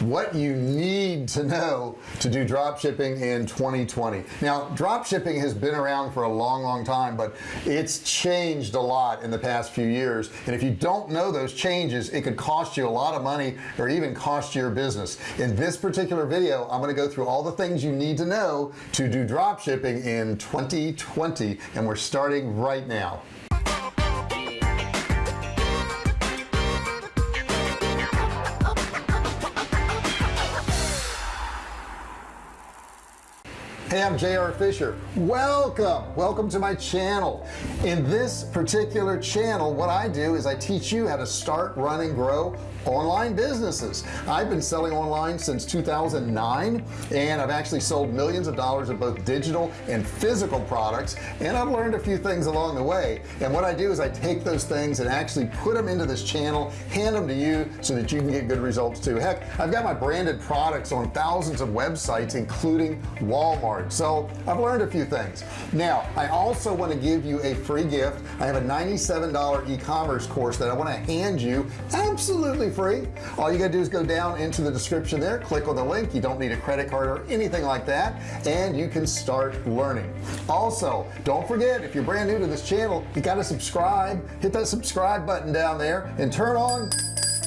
what you need to know to do drop shipping in 2020 now drop shipping has been around for a long long time but it's changed a lot in the past few years. And if you don't know those changes it could cost you a lot of money or even cost your business. In this particular video I'm going to go through all the things you need to know to do drop shipping in 2020 and we're starting right now hey I'm JR Fisher. Welcome welcome to my channel. In this particular channel what I do is I teach you how to start run and grow online businesses. I've been selling online since 2009 and I've actually sold millions of dollars of both digital and physical products and I've learned a few things along the way. And what I do is I take those things and actually put them into this channel hand them to you so that you can get good results too. Heck I've got my branded products on thousands of websites including Walmart. So I've learned a few things. Now I also want to give you a free gift. I have a $97 e-commerce course that I want to hand you absolutely free. All you gotta do is go down into the description there click on the link you don't need a credit card or anything like that and you can start learning. Also don't forget if you're brand new to this channel you got to subscribe hit that subscribe button down there and turn on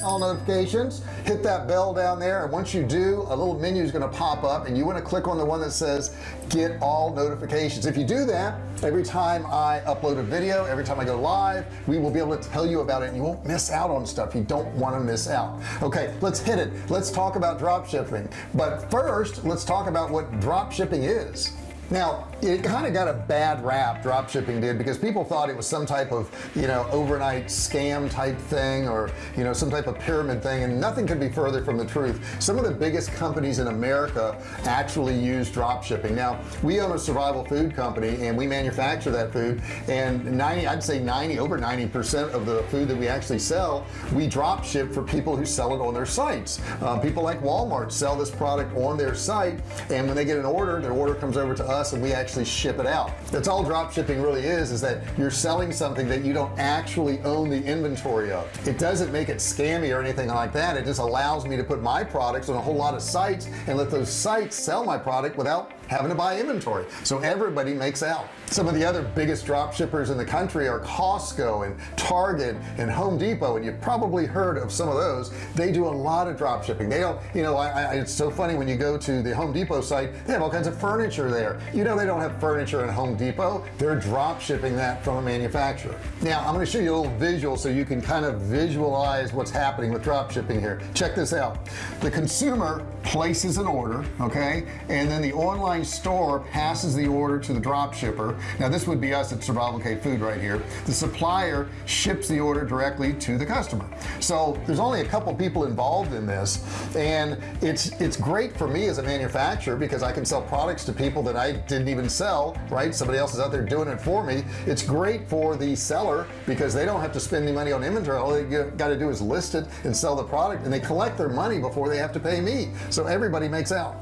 all notifications. Hit that bell down there and once you do a little menu is going to pop up and you want to click on the one that says get all notifications. If you do that every time I upload a video every time I go live we will be able to tell you about it and you won't miss out on stuff you don't want to miss out. Okay let's hit it. Let's talk about drop shipping. But first let's talk about what drop shipping is now it kind of got a bad rap drop shipping did because people thought it was some type of you know overnight scam type thing or you know some type of pyramid thing and nothing could be further from the truth. Some of the biggest companies in America actually use drop shipping now we own a survival food company and we manufacture that food and 90 I'd say 90 over 90 percent of the food that we actually sell we drop ship for people who sell it on their sites. Um, people like Walmart sell this product on their site and when they get an order their order comes over to us and we actually ship it out. That's all drop shipping really is is that you're selling something that you don't actually own the inventory of. It doesn't make it scammy or anything like that. It just allows me to put my products on a whole lot of sites and let those sites sell my product without having to buy inventory. So everybody makes out. Some of the other biggest drop shippers in the country are Costco and Target and Home Depot and you've probably heard of some of those. They do a lot of drop shipping. They don't you know I, I, it's so funny when you go to the Home Depot site they have all kinds of furniture there you know they don't have furniture in Home Depot. They're drop shipping that from a manufacturer. Now I'm going to show you a little visual so you can kind of visualize what's happening with drop shipping here. Check this out. The consumer places an order okay? And then the online store passes the order to the drop shipper. Now this would be us at survival cave food right here. The supplier ships the order directly to the customer. So there's only a couple people involved in this and it's it's great for me as a manufacturer because I can sell products to people that I didn't even sell right? Somebody else is out there doing it for me. It's great for the seller because they don't have to spend any money on inventory. All they got to do is list it and sell the product and they collect their money before they have to pay me. So everybody makes out.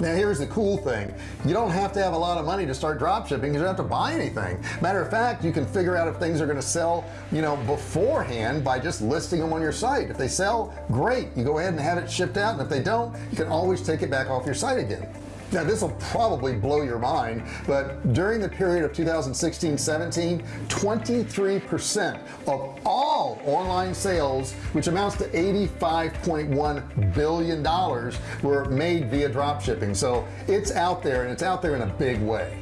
Now here's the cool thing. You don't have to have a lot of money to start drop shipping you don't have to buy anything. Matter of fact you can figure out if things are going to sell you know beforehand by just listing them on your site. If they sell great. You go ahead and have it shipped out and if they don't you can always take it back off your site again now this will probably blow your mind but during the period of 2016 17 23 percent of all online sales which amounts to 85.1 billion dollars were made via drop shipping. So it's out there and it's out there in a big way.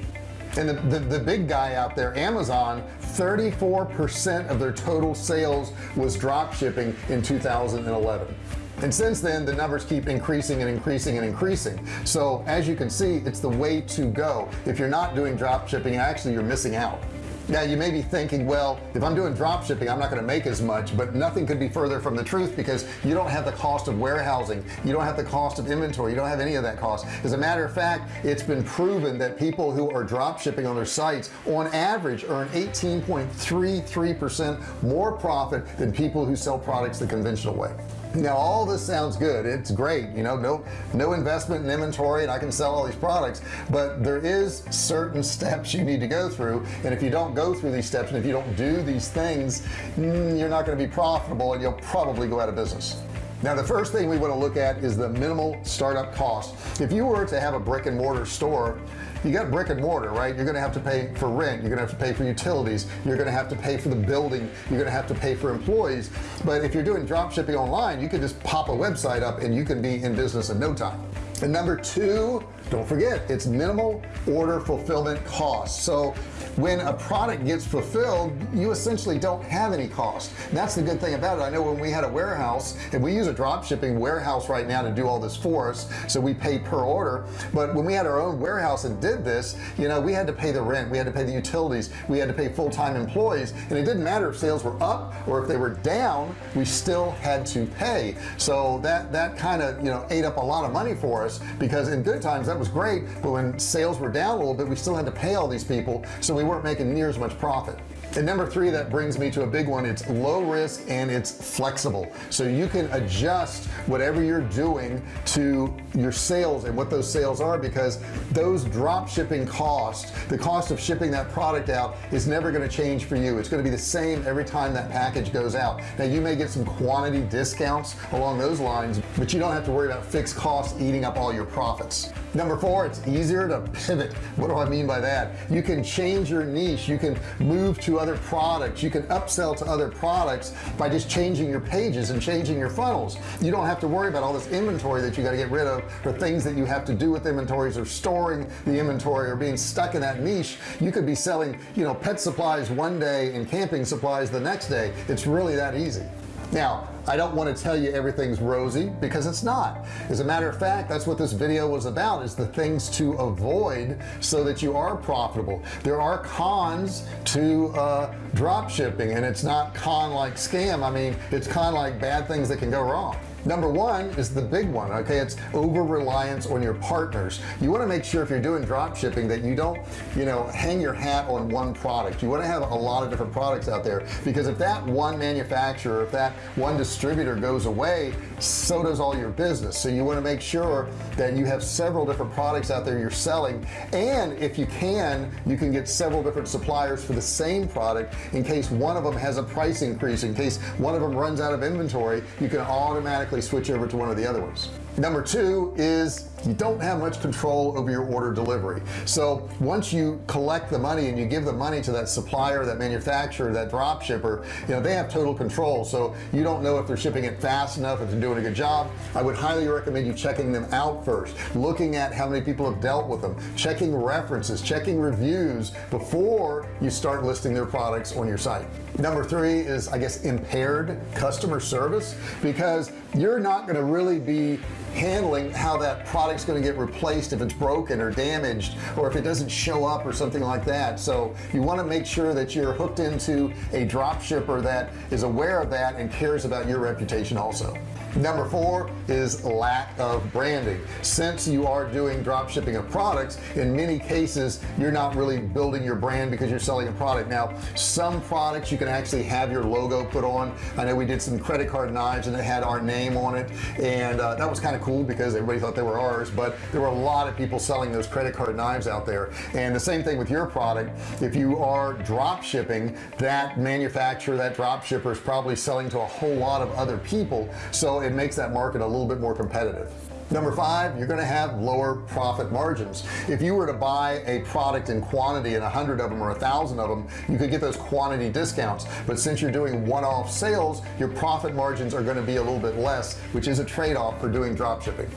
And the, the, the big guy out there Amazon 34 percent of their total sales was drop shipping in 2011 and since then the numbers keep increasing and increasing and increasing. So as you can see it's the way to go. If you're not doing drop shipping actually you're missing out. Now you may be thinking well if I'm doing drop shipping I'm not going to make as much but nothing could be further from the truth because you don't have the cost of warehousing. You don't have the cost of inventory. You don't have any of that cost. As a matter of fact it's been proven that people who are drop shipping on their sites on average earn 18.33 percent more profit than people who sell products the conventional way now all this sounds good. It's great you know no no investment in inventory and I can sell all these products but there is certain steps you need to go through and if you don't go through these steps and if you don't do these things mm, you're not going to be profitable and you'll probably go out of business. Now the first thing we want to look at is the minimal startup cost. If you were to have a brick and mortar store you got brick and mortar right? You're gonna have to pay for rent you're gonna have to pay for utilities you're gonna have to pay for the building you're gonna have to pay for employees. But if you're doing drop shipping online you can just pop a website up and you can be in business in no time and number two don't forget it's minimal order fulfillment costs. So when a product gets fulfilled you essentially don't have any cost. That's the good thing about it. I know when we had a warehouse and we use a drop shipping warehouse right now to do all this for us so we pay per order. But when we had our own warehouse and did this you know we had to pay the rent we had to pay the utilities we had to pay full-time employees and it didn't matter if sales were up or if they were down we still had to pay. So that that kind of you know ate up a lot of money for us because in good times that was great but when sales were down a little bit we still had to pay all these people so we weren't making near as much profit and number three that brings me to a big one it's low risk and it's flexible. So you can adjust whatever you're doing to your sales and what those sales are because those drop shipping costs the cost of shipping that product out is never going to change for you. It's going to be the same every time that package goes out. Now you may get some quantity discounts along those lines but you don't have to worry about fixed costs eating up all your profits. Number four it's easier to pivot. What do I mean by that? You can change your niche. You can move to other products. You can upsell to other products by just changing your pages and changing your funnels. You don't have to worry about all this inventory that you got to get rid of or things that you have to do with inventories or storing the inventory or being stuck in that niche. You could be selling you know pet supplies one day and camping supplies the next day. It's really that easy now I don't want to tell you everything's rosy because it's not. As a matter of fact that's what this video was about is the things to avoid so that you are profitable. There are cons to uh, drop shipping and it's not con like scam. I mean it's con like bad things that can go wrong number one is the big one okay? It's over reliance on your partners. You want to make sure if you're doing drop shipping that you don't you know hang your hat on one product. You want to have a lot of different products out there because if that one manufacturer if that one distributor goes away so does all your business. So you want to make sure that you have several different products out there you're selling and if you can you can get several different suppliers for the same product in case one of them has a price increase in case one of them runs out of inventory you can automatically automatically switch over to one of the other ones. Number two is you don't have much control over your order delivery. So once you collect the money and you give the money to that supplier that manufacturer that drop shipper you know they have total control. So you don't know if they're shipping it fast enough if they're doing a good job. I would highly recommend you checking them out first looking at how many people have dealt with them checking references checking reviews before you start listing their products on your site. Number three is I guess impaired customer service because you're not going to really be handling how that product's going to get replaced if it's broken or damaged or if it doesn't show up or something like that. So you want to make sure that you're hooked into a drop shipper that is aware of that and cares about your reputation also number four is lack of branding. Since you are doing drop shipping of products in many cases you're not really building your brand because you're selling a product. Now some products you can actually have your logo put on. I know we did some credit card knives and it had our name on it and uh, that was kind of cool because everybody thought they were ours but there were a lot of people selling those credit card knives out there. And the same thing with your product. If you are drop shipping that manufacturer that drop shipper is probably selling to a whole lot of other people. So it makes that market a little bit more competitive. Number five you're to have lower profit margins. If you were to buy a product in quantity and a hundred of them or a thousand of them you could get those quantity discounts. But since you're doing one-off sales your profit margins are going to be a little bit less which is a trade-off for doing drop shipping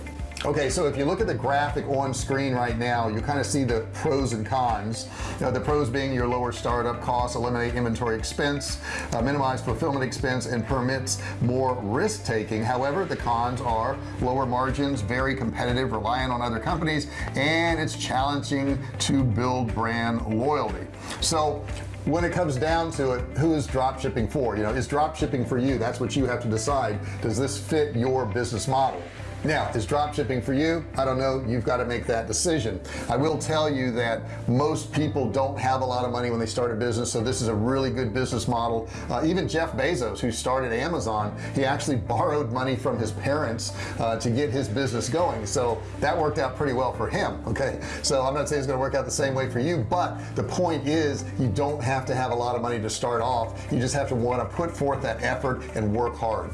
okay so if you look at the graphic on screen right now you kind of see the pros and cons. Uh, the pros being your lower startup costs eliminate inventory expense uh, minimize fulfillment expense and permits more risk-taking. However the cons are lower margins very competitive relying on other companies and it's challenging to build brand loyalty. So when it comes down to it who is drop shipping for? You know is drop shipping for you? That's what you have to decide. Does this fit your business model now is drop shipping for you? I don't know. You've got to make that decision. I will tell you that most people don't have a lot of money when they start a business so this is a really good business model. Uh, even Jeff Bezos who started Amazon he actually borrowed money from his parents uh, to get his business going. So that worked out pretty well for him okay? So I'm not saying it's gonna work out the same way for you but the point is you don't have to have a lot of money to start off. You just have to want to put forth that effort and work hard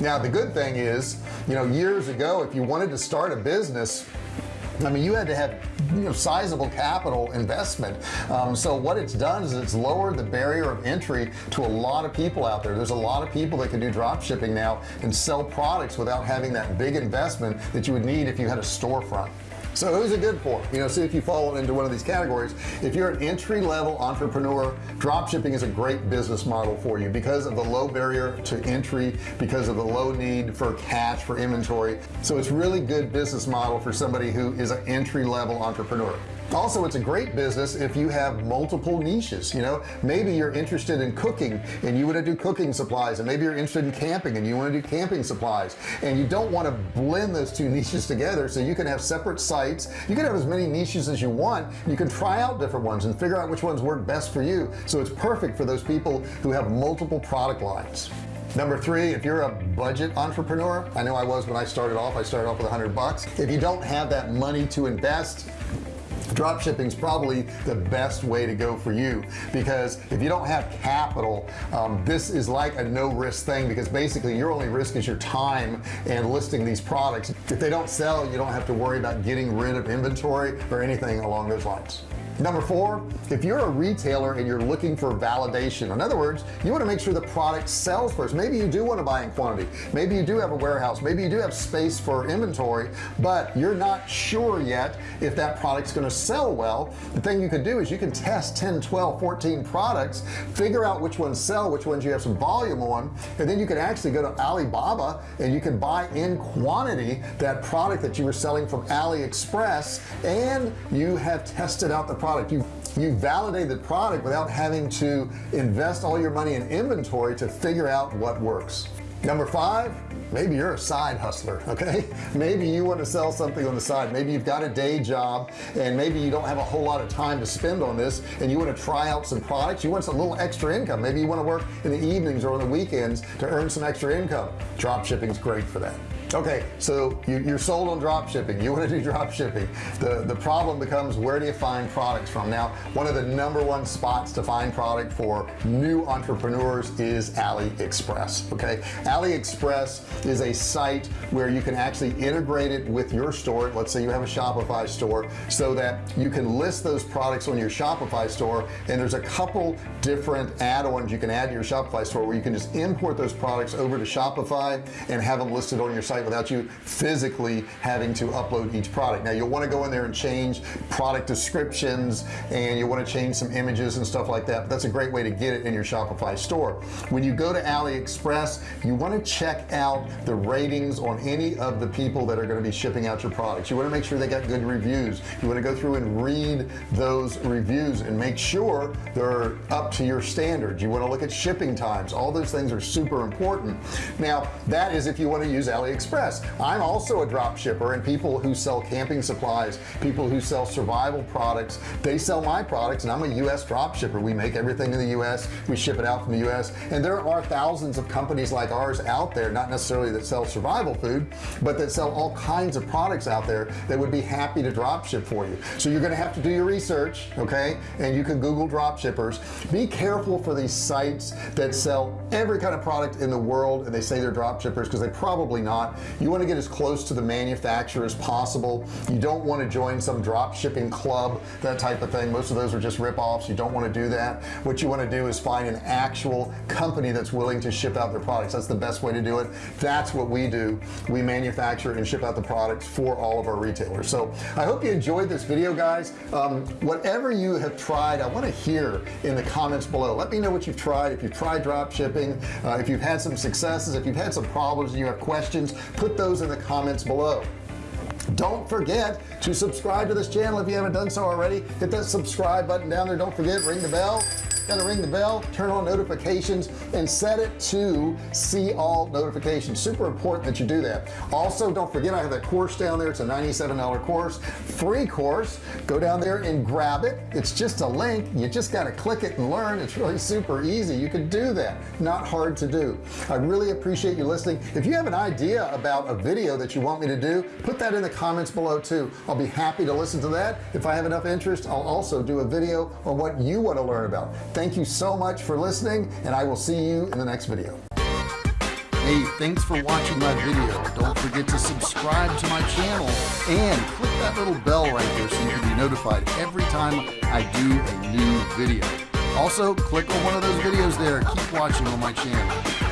now the good thing is you know years ago if you wanted to start a business I mean you had to have you know sizable capital investment. Um, so what it's done is it's lowered the barrier of entry to a lot of people out there. There's a lot of people that can do drop shipping now and sell products without having that big investment that you would need if you had a storefront so who's it good for you know see if you fall into one of these categories. If you're an entry-level entrepreneur drop shipping is a great business model for you because of the low barrier to entry because of the low need for cash for inventory. So it's really good business model for somebody who is an entry-level entrepreneur also it's a great business if you have multiple niches you know? Maybe you're interested in cooking and you want to do cooking supplies and maybe you're interested in camping and you want to do camping supplies. And you don't want to blend those two niches together so you can have separate sites. You can have as many niches as you want. You can try out different ones and figure out which ones work best for you. So it's perfect for those people who have multiple product lines. Number three if you're a budget entrepreneur I know I was when I started off I started off with a hundred bucks. If you don't have that money to invest drop shipping is probably the best way to go for you. Because if you don't have capital um, this is like a no-risk thing because basically your only risk is your time and listing these products. If they don't sell you don't have to worry about getting rid of inventory or anything along those lines number four if you're a retailer and you're looking for validation in other words you want to make sure the product sells first. Maybe you do want to buy in quantity. Maybe you do have a warehouse. Maybe you do have space for inventory but you're not sure yet if that product's going to sell well. The thing you can do is you can test 10 12 14 products figure out which ones sell which ones you have some volume on and then you can actually go to Alibaba and you can buy in quantity that product that you were selling from AliExpress and you have tested out the product product. You you validate the product without having to invest all your money in inventory to figure out what works. Number five maybe you're a side hustler okay? Maybe you want to sell something on the side. Maybe you've got a day job and maybe you don't have a whole lot of time to spend on this and you want to try out some products. You want some little extra income. Maybe you want to work in the evenings or on the weekends to earn some extra income. Drop shipping is great for that okay so you, are sold on drop shipping. You want to do drop shipping. The the problem becomes where do you find products from? Now one of the number one spots to find product for new entrepreneurs is AliExpress okay? AliExpress is a site where you can actually integrate it with your store. Let's say you have a Shopify store so that you can list those products on your Shopify store and there's a couple different add-ons you can add to your Shopify store where you can just import those products over to Shopify and have them listed on your without you physically having to upload each product. Now you'll want to go in there and change product descriptions and you want to change some images and stuff like that but that's a great way to get it in your Shopify store. When you go to AliExpress you want to check out the ratings on any of the people that are going to be shipping out your products. You want to make sure they got good reviews. You want to go through and read those reviews and make sure they're up to your standards you want to look at shipping times. All those things are super important. Now that is if you want to use AliExpress Express. I'm also a drop shipper and people who sell camping supplies people who sell survival products they sell my products and I'm a US drop shipper. We make everything in the US we ship it out from the US and there are thousands of companies like ours out there not necessarily that sell survival food but that sell all kinds of products out there that would be happy to drop ship for you. So you're gonna have to do your research okay? And you can google drop shippers. Be careful for these sites that sell every kind of product in the world and they say they're drop shippers because they probably not you want to get as close to the manufacturer as possible. You don't want to join some drop shipping club that type of thing. Most of those are just rip-offs. You don't want to do that. What you want to do is find an actual company that's willing to ship out their products. That's the best way to do it. That's what we do. We manufacture and ship out the products for all of our retailers. So I hope you enjoyed this video guys. Um, whatever you have tried I want to hear in the comments below. Let me know what you've tried. If you've tried drop shipping uh, if you've had some successes if you've had some problems and you have questions put those in the comments below don't forget to subscribe to this channel if you haven't done so already. Hit that subscribe button down there. Don't forget ring the bell. Gotta ring the bell turn on notifications and set it to see all notifications. Super important that you do that. Also don't forget I have that course down there. It's a $97 course free course. Go down there and grab it. It's just a link. You just got to click it and learn. It's really super easy. You can do that. Not hard to do. I really appreciate you listening. If you have an idea about a video that you want me to do put that in the comments below too. I'll be happy to listen to that. If I have enough interest I'll also do a video on what you want to learn about. Thank you so much for listening and I will see you in the next video. Hey thanks for watching my video. Don't forget to subscribe to my channel and click that little bell right there so you can be notified every time I do a new video. Also click on one of those videos there. Keep watching on my channel